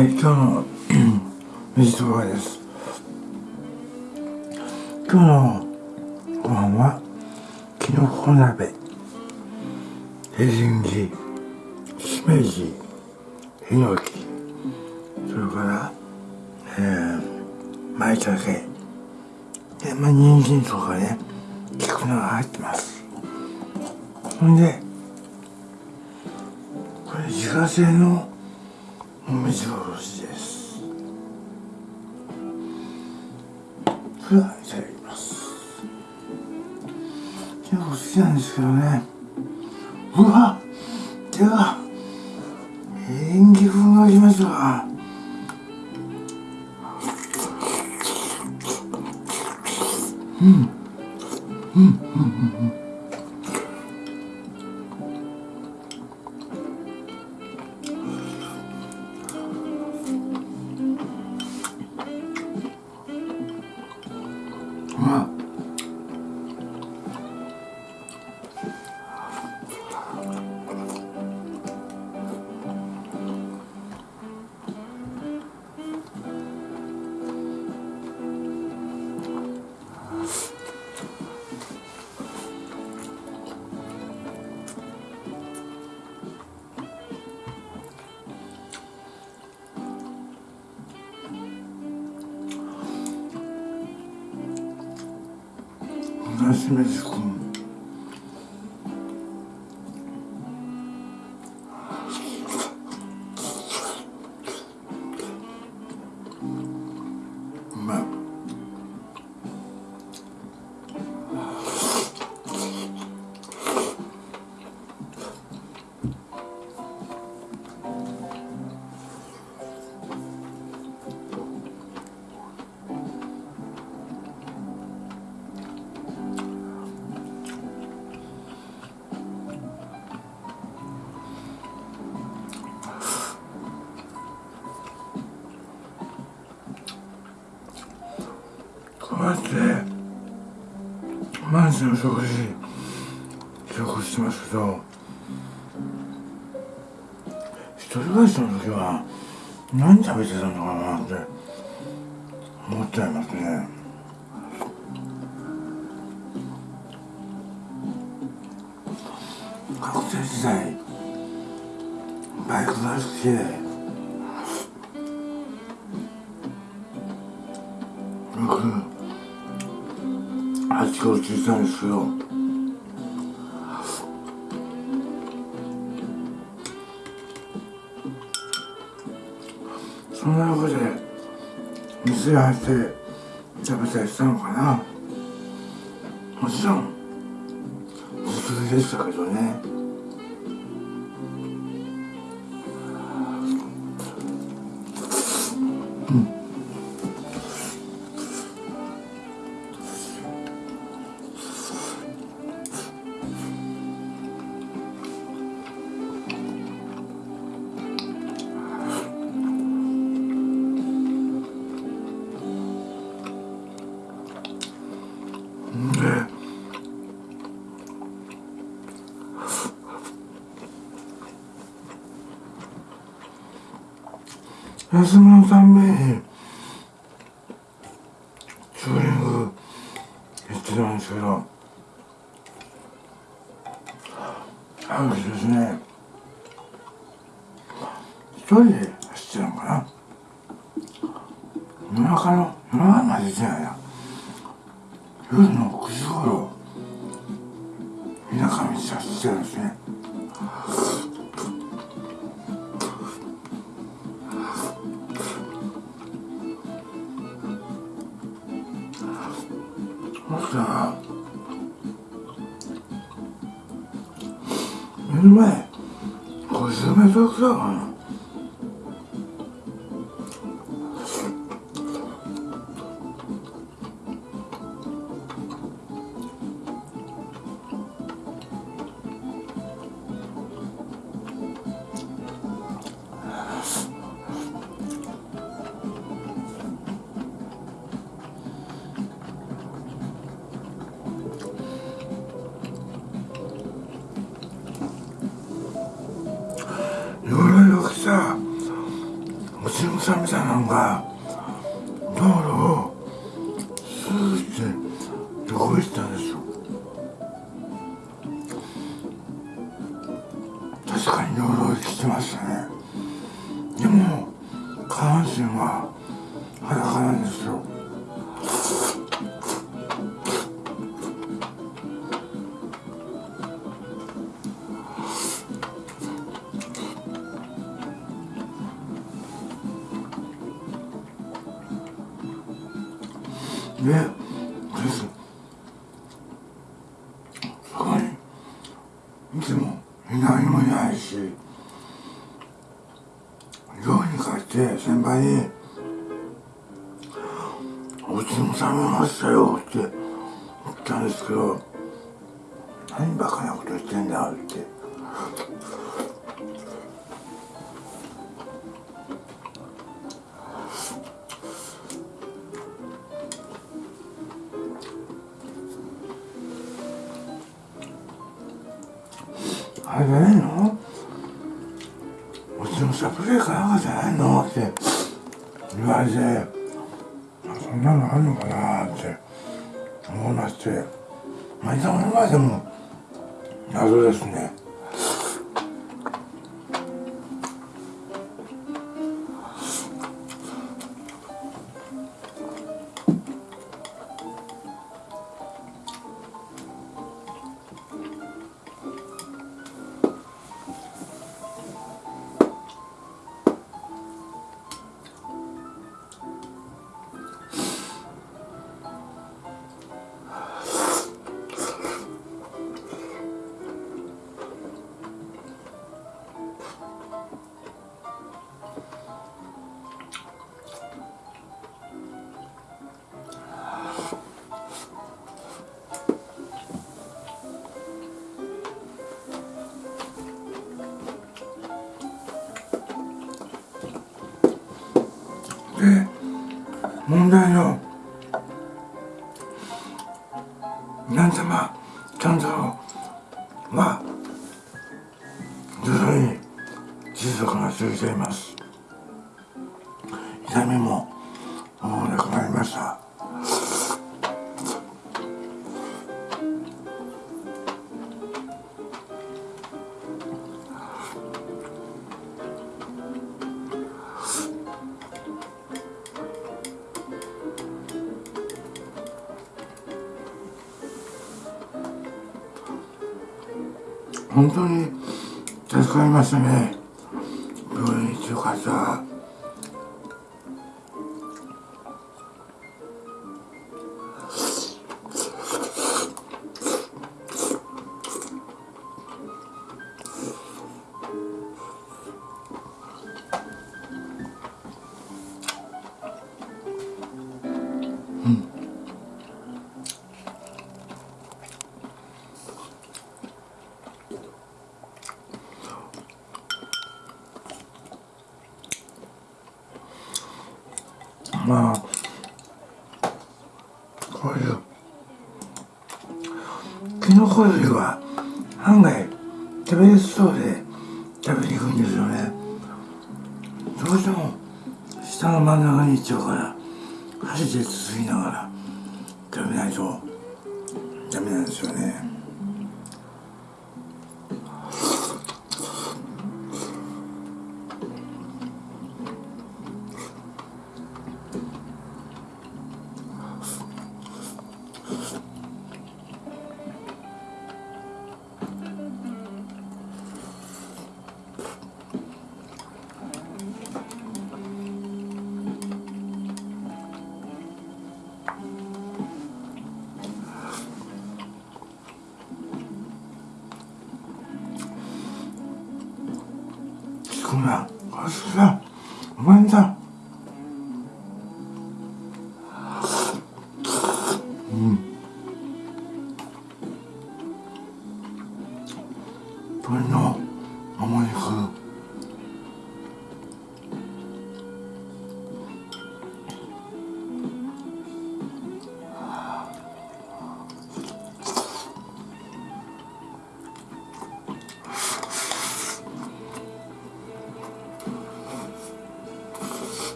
はい今日の 水とかです。今日のご飯はきのこ鍋。エリンギ。しめじ。ヒノキ。それからえー、舞茸。でまあ人参とかね菊菜が入ってます。ほんでこれ自家製のお水おろしです。それではいただきます。結構好きなんですけどね。うわ手が演技風がきますわ。うん。うんうんうんうん。まあ毎日の食事記録してますけど一人暮らしの時は何食べてたのかなって思っちゃいますね。学生時代バイクが好きで8キロついたんですよそんな中で店入って食べたりしたのかな。もちろん自炊でしたけどね。休みのたんびにチューリング行ってたんですけどある日ですね一人でそしたら目の前50メートルくらさみさんなういつも何もいないし寮に帰って先輩に「お家も冷めましたよ」って言ったんですけど「何バカなことしてんだ」って。言われてそんなのあるのかなって思いましてまあいざの前でも謎ですね。問題の。本当に助かりましたね。病院行ってよかった。キノコ類は案外食べやすそうで食べにくいんですよね。どうしても下の真ん中に行っちゃうから箸でつつきながら食べないとダメなんですよね。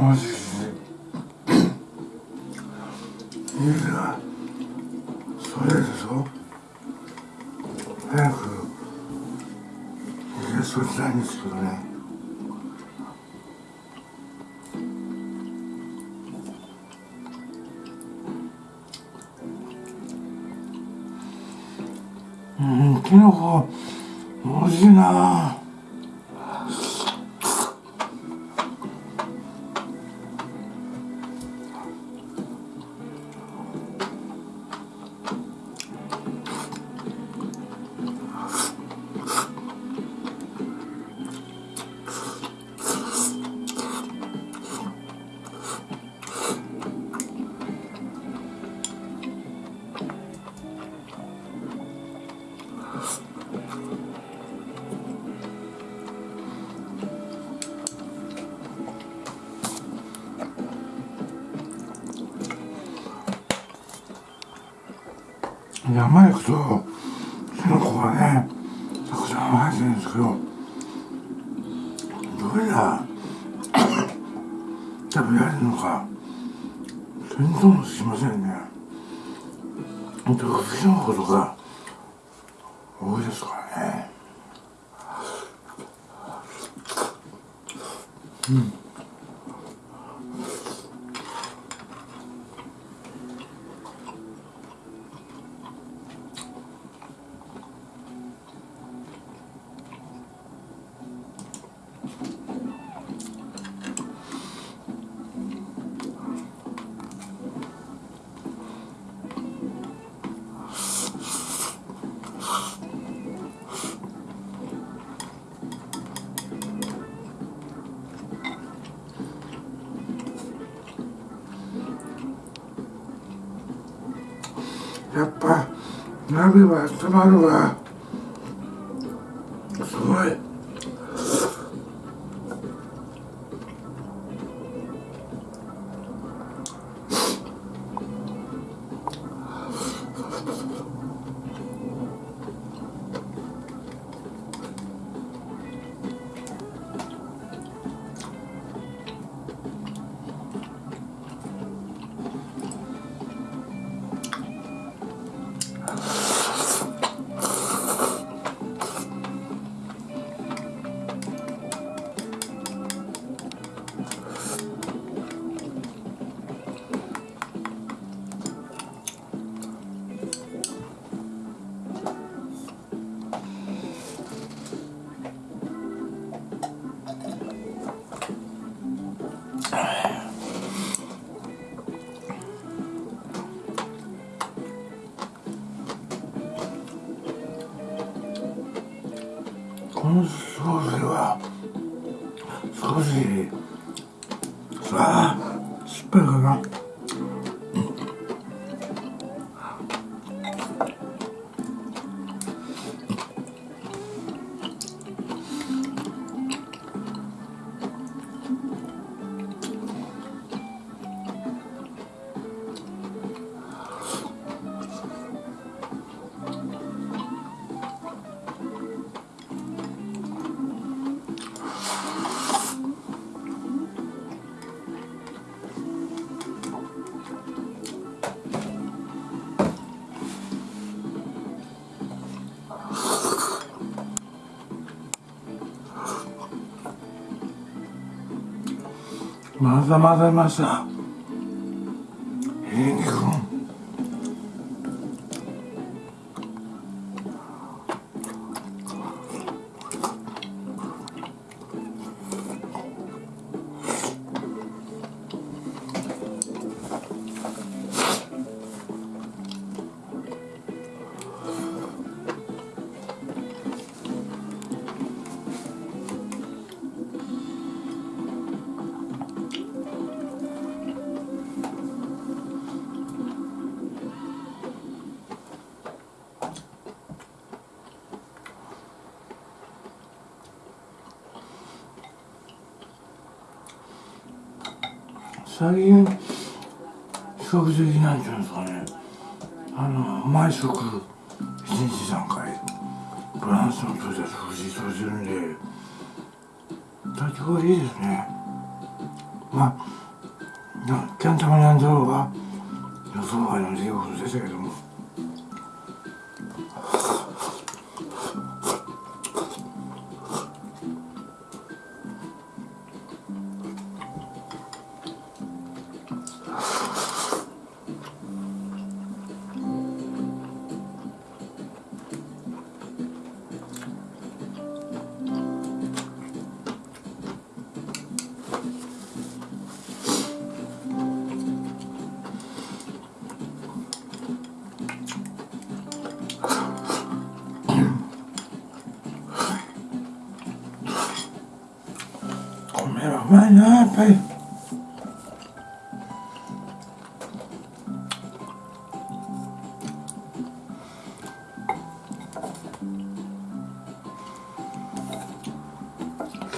マジでいやそれでしょ？早く家そりたいんですけどね。うんきのこ美味しいな山行くとキノコがねたくさん生えてるんですけどどれが食べられるのか全然もしませんね。ほんとキノコとか多いですからね。うん。鍋は温まるわこのソースは少しさあ酸っぱいかな。まだまだました。最近比較的なんていうんですかね。あの毎食1日3回バランスの取れた食事とするんで。体調がいいですね。まあキャンタマニャンドロが予想外の出来事でしたけども。米はうまいなやっぱり。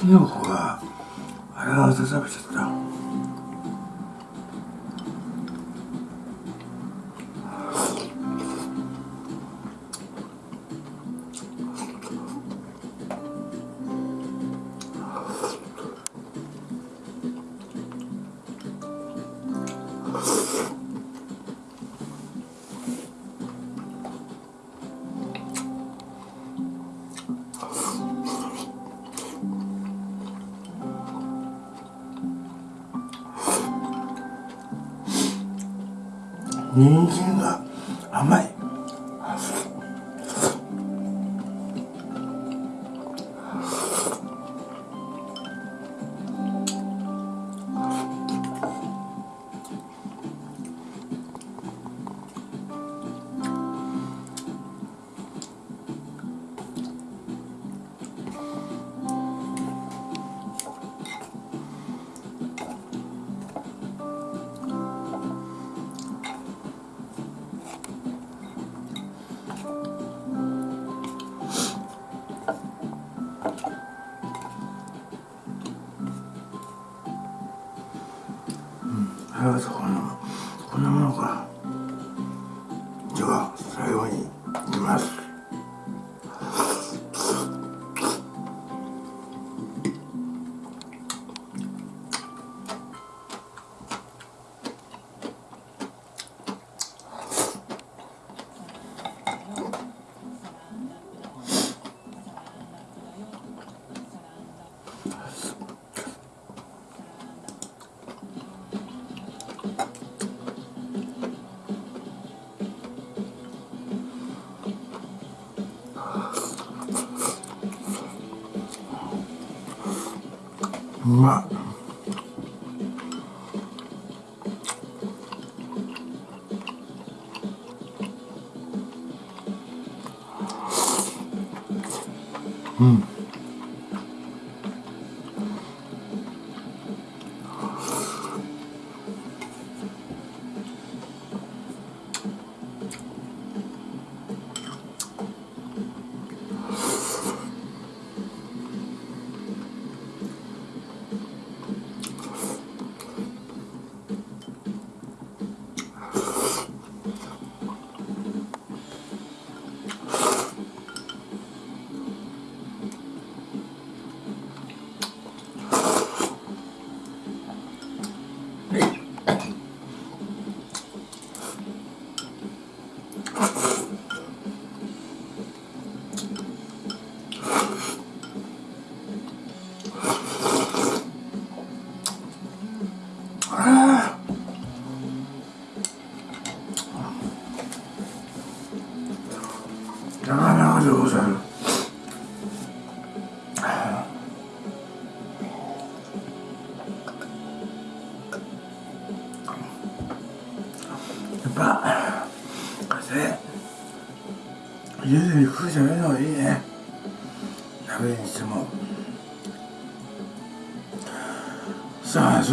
きのこがあれが食べ人参が甘い。うわ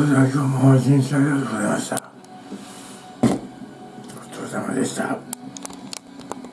さあそれでは今日もうございましたお疲れ様ですね